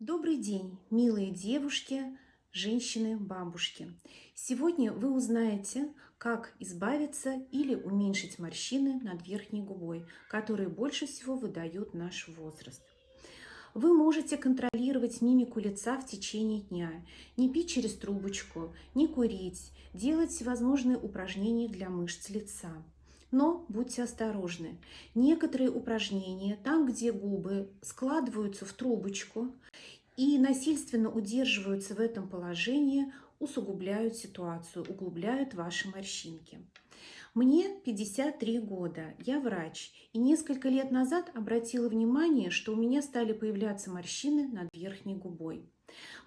Добрый день, милые девушки, женщины, бабушки. Сегодня вы узнаете, как избавиться или уменьшить морщины над верхней губой, которые больше всего выдают наш возраст. Вы можете контролировать мимику лица в течение дня, не пить через трубочку, не курить, делать всевозможные упражнения для мышц лица. Но будьте осторожны. Некоторые упражнения, там, где губы складываются в трубочку и насильственно удерживаются в этом положении, усугубляют ситуацию, углубляют ваши морщинки. Мне 53 года, я врач, и несколько лет назад обратила внимание, что у меня стали появляться морщины над верхней губой.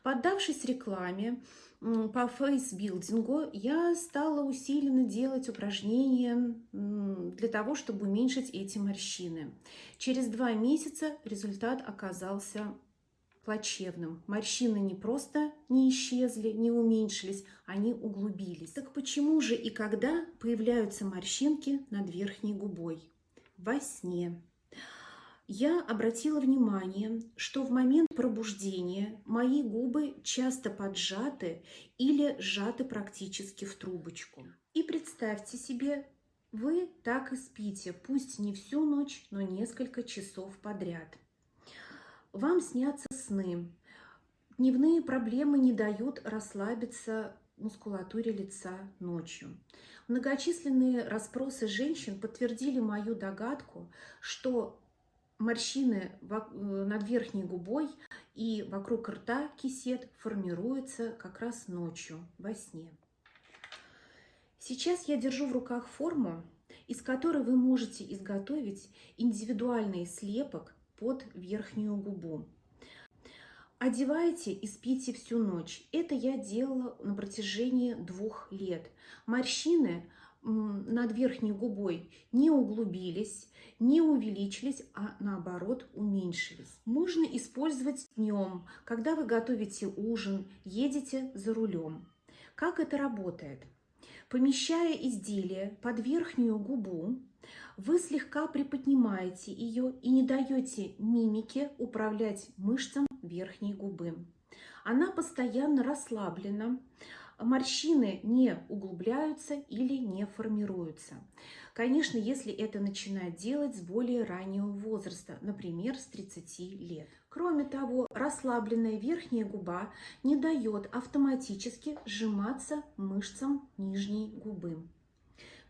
Поддавшись рекламе по фейсбилдингу, я стала усиленно делать упражнения для того, чтобы уменьшить эти морщины. Через два месяца результат оказался плачевным. Морщины не просто не исчезли, не уменьшились, они углубились. Так почему же и когда появляются морщинки над верхней губой? Во сне. Я обратила внимание, что в момент пробуждения мои губы часто поджаты или сжаты практически в трубочку. И представьте себе, вы так и спите, пусть не всю ночь, но несколько часов подряд. Вам снятся сны. Дневные проблемы не дают расслабиться мускулатуре лица ночью. Многочисленные расспросы женщин подтвердили мою догадку, что морщины э, над верхней губой и вокруг рта кисет формируются как раз ночью, во сне. Сейчас я держу в руках форму, из которой вы можете изготовить индивидуальный слепок под верхнюю губу. Одевайте и спите всю ночь. Это я делала на протяжении двух лет. Морщины над верхней губой не углубились, не увеличились, а наоборот уменьшились. Можно использовать днем, когда вы готовите ужин, едете за рулем. Как это работает? Помещая изделие под верхнюю губу, вы слегка приподнимаете ее и не даете мимике управлять мышцам верхней губы. Она постоянно расслаблена, морщины не углубляются или не формируются. Конечно, если это начинать делать с более раннего возраста, например, с 30 лет. Кроме того, расслабленная верхняя губа не дает автоматически сжиматься мышцам нижней губы.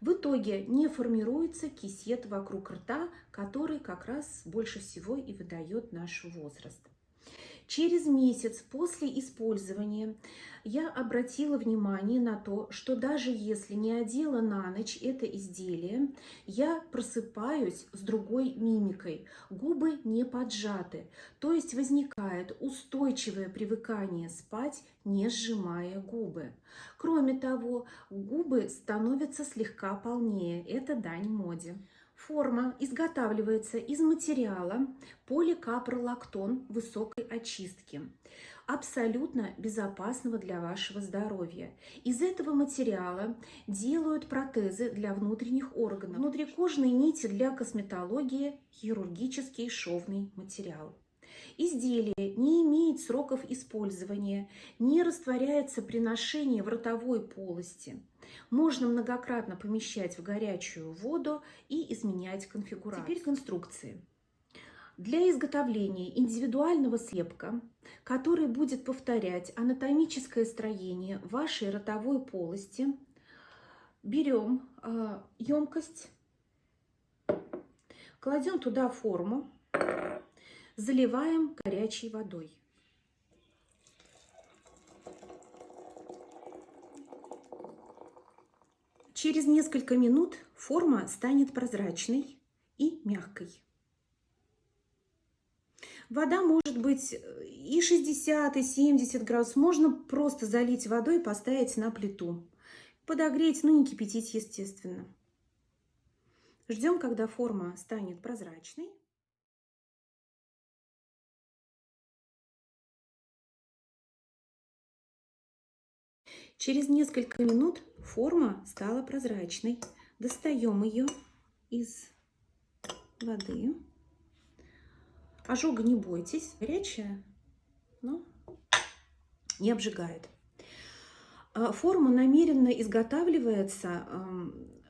В итоге не формируется кисет вокруг рта, который как раз больше всего и выдает наш возраст. Через месяц после использования я обратила внимание на то, что даже если не одела на ночь это изделие, я просыпаюсь с другой мимикой. Губы не поджаты, то есть возникает устойчивое привыкание спать, не сжимая губы. Кроме того, губы становятся слегка полнее. Это дань моде. Форма изготавливается из материала поликапролактон высокой очистки, абсолютно безопасного для вашего здоровья. Из этого материала делают протезы для внутренних органов, внутрикожные нити для косметологии, хирургический шовный материал. Изделие не имеет сроков использования, не растворяется при ношении в ротовой полости – можно многократно помещать в горячую воду и изменять конфигурацию. Теперь конструкции. Для изготовления индивидуального слепка, который будет повторять анатомическое строение вашей ротовой полости, берем э, емкость, кладем туда форму, заливаем горячей водой. Через несколько минут форма станет прозрачной и мягкой. Вода может быть и 60, и 70 градусов. Можно просто залить водой и поставить на плиту. Подогреть, но не кипятить, естественно. Ждем, когда форма станет прозрачной. Через несколько минут форма стала прозрачной. Достаем ее из воды. Ожога не бойтесь, горячая но не обжигает. А, форма намеренно изготавливается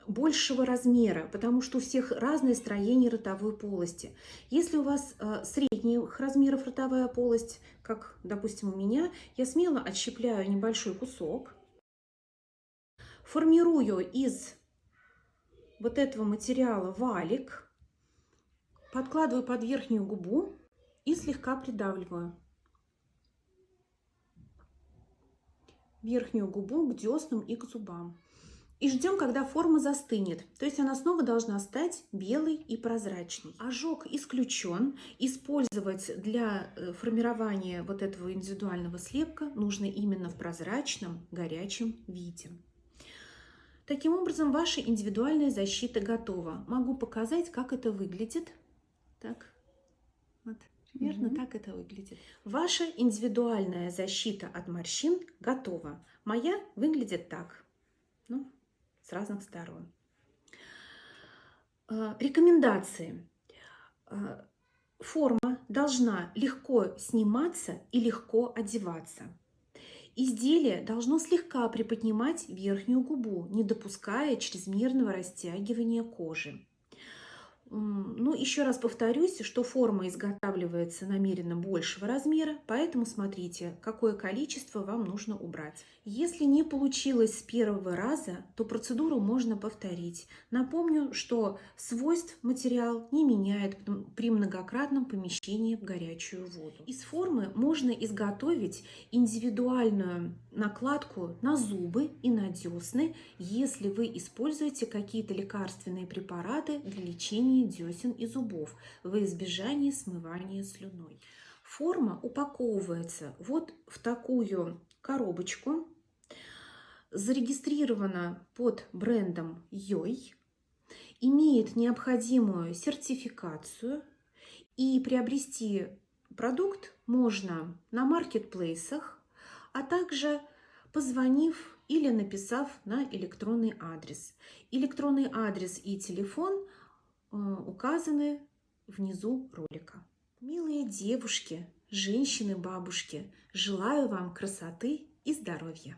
большего размера, потому что у всех разное строение ротовой полости. Если у вас э, средних размеров ротовая полость, как, допустим, у меня, я смело отщепляю небольшой кусок, формирую из вот этого материала валик, подкладываю под верхнюю губу и слегка придавливаю. верхнюю губу к деснам и к зубам. И ждем, когда форма застынет. То есть она снова должна стать белой и прозрачной. Ожог исключен. Использовать для э, формирования вот этого индивидуального слепка нужно именно в прозрачном, горячем виде. Таким образом, ваша индивидуальная защита готова. Могу показать, как это выглядит. Так, вот. Примерно угу. так это выглядит. Ваша индивидуальная защита от морщин готова. Моя выглядит так. Ну, с разных сторон. А, рекомендации. А, форма должна легко сниматься и легко одеваться. Изделие должно слегка приподнимать верхнюю губу, не допуская чрезмерного растягивания кожи. Ну, еще раз повторюсь, что форма изготавливается намеренно большего размера, поэтому смотрите, какое количество вам нужно убрать. Если не получилось с первого раза, то процедуру можно повторить. Напомню, что свойств материал не меняет при многократном помещении в горячую воду. Из формы можно изготовить индивидуальную накладку на зубы и на десны, если вы используете какие-то лекарственные препараты для лечения десен и зубов во избежание смывания слюной. Форма упаковывается вот в такую коробочку, зарегистрирована под брендом Йой, имеет необходимую сертификацию и приобрести продукт можно на маркетплейсах, а также позвонив или написав на электронный адрес. Электронный адрес и телефон – Э, указаны внизу ролика. Милые девушки, женщины, бабушки, желаю вам красоты и здоровья!